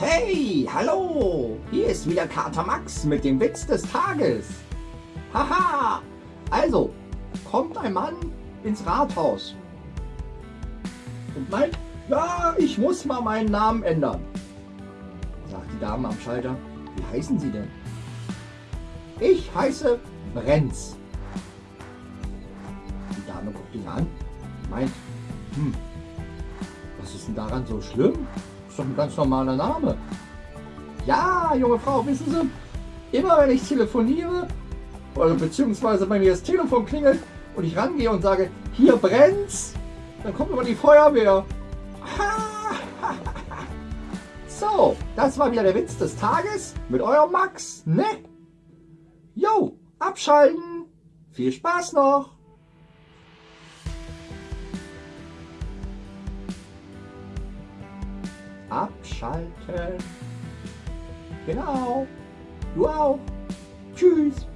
Hey, hallo! Hier ist wieder Kater Max mit dem Witz des Tages. Haha! Also, kommt ein Mann ins Rathaus und meint, ja, ich muss mal meinen Namen ändern. Sagt die Dame am Schalter, wie heißen Sie denn? Ich heiße Brenz. Die Dame guckt ihn an, meint, hm, was ist denn daran so schlimm? Doch ein ganz normaler Name. Ja, junge Frau, wissen Sie, immer wenn ich telefoniere, oder beziehungsweise bei mir das Telefon klingelt und ich rangehe und sage, hier brennt's, dann kommt immer die Feuerwehr. So, das war wieder der Witz des Tages mit eurem Max, ne? Jo, abschalten. Viel Spaß noch. Abschalten. Genau. Du auch. Tschüss.